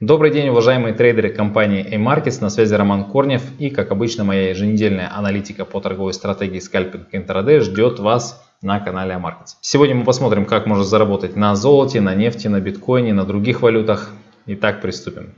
Добрый день, уважаемые трейдеры компании A-Markets, на связи Роман Корнев и, как обычно, моя еженедельная аналитика по торговой стратегии скальпинг интрадей ждет вас на канале A-Markets. Сегодня мы посмотрим, как можно заработать на золоте, на нефти, на биткоине, на других валютах. Итак, приступим.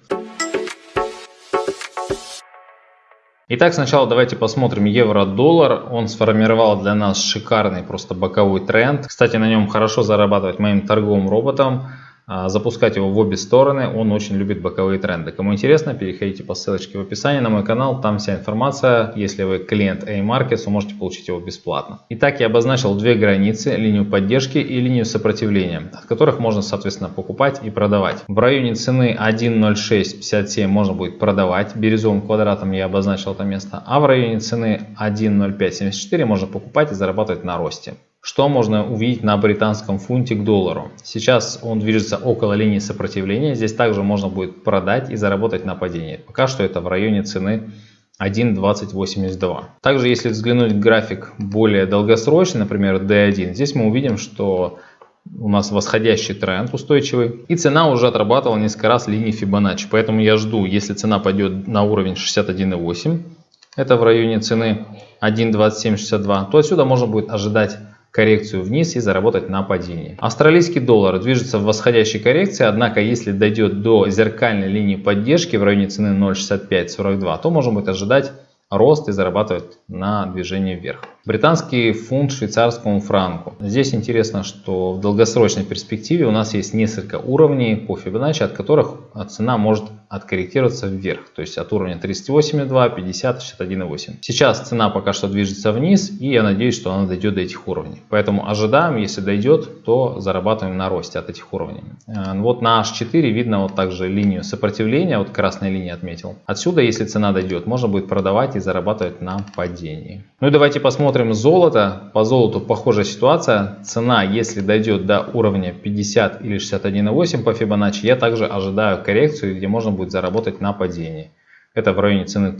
Итак, сначала давайте посмотрим евро-доллар. Он сформировал для нас шикарный просто боковой тренд. Кстати, на нем хорошо зарабатывать моим торговым роботом. А, запускать его в обе стороны. Он очень любит боковые тренды. Кому интересно, переходите по ссылочке в описании на мой канал. Там вся информация. Если вы клиент A-Markets, вы можете получить его бесплатно. Итак, я обозначил две границы. Линию поддержки и линию сопротивления, от которых можно, соответственно, покупать и продавать. В районе цены 1.0657 можно будет продавать. Бирюзовым квадратом я обозначил это место. А в районе цены 1.0574 можно покупать и зарабатывать на росте. Что можно увидеть на британском фунте к доллару? Сейчас он движется около линии сопротивления. Здесь также можно будет продать и заработать на падении. Пока что это в районе цены 1.2082. Также если взглянуть график более долгосрочный, например D1, здесь мы увидим, что у нас восходящий тренд устойчивый. И цена уже отрабатывала несколько раз линии Fibonacci. Поэтому я жду, если цена пойдет на уровень 61.8, это в районе цены 1.2762, то отсюда можно будет ожидать коррекцию вниз и заработать на падении. Австралийский доллар движется в восходящей коррекции, однако если дойдет до зеркальной линии поддержки в районе цены 0.6542, то можем ожидать рост и зарабатывать на движении вверх. Британский фунт швейцарскому франку. Здесь интересно, что в долгосрочной перспективе у нас есть несколько уровней по Fibonacci, от которых цена может откорректироваться вверх. То есть от уровня 38,2, 50, 61,8. Сейчас цена пока что движется вниз и я надеюсь, что она дойдет до этих уровней. Поэтому ожидаем, если дойдет, то зарабатываем на росте от этих уровней. Э, вот на H4 видно вот также линию сопротивления, вот красной линии отметил. Отсюда, если цена дойдет, можно будет продавать и зарабатывать на падении. Ну и давайте посмотрим Смотрим золото. По золоту похожая ситуация. Цена, если дойдет до уровня 50 или 61,8 по Fibonacci, я также ожидаю коррекцию, где можно будет заработать на падении. Это в районе цены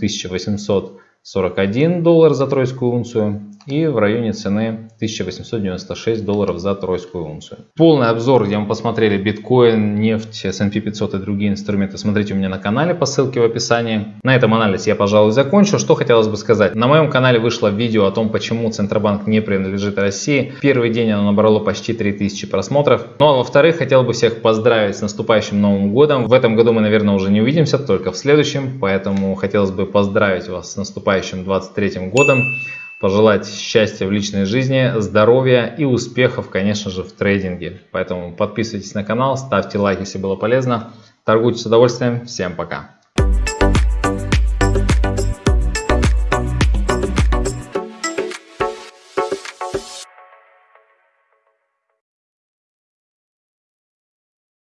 1841 доллар за тройскую унцию и в районе цены 1896 долларов за тройскую унцию. Полный обзор, где мы посмотрели биткоин, нефть, S&P 500 и другие инструменты, смотрите у меня на канале по ссылке в описании. На этом анализ я, пожалуй, закончу. Что хотелось бы сказать. На моем канале вышло видео о том, почему Центробанк не принадлежит России. Первый день оно набрало почти 3000 просмотров. Ну а во-вторых, хотел бы всех поздравить с наступающим Новым Годом. В этом году мы, наверное, уже не увидимся, только в следующем. Поэтому хотелось бы поздравить вас с наступающим 23 годом пожелать счастья в личной жизни, здоровья и успехов, конечно же, в трейдинге. Поэтому подписывайтесь на канал, ставьте лайк, если было полезно. Торгуйте с удовольствием. Всем пока.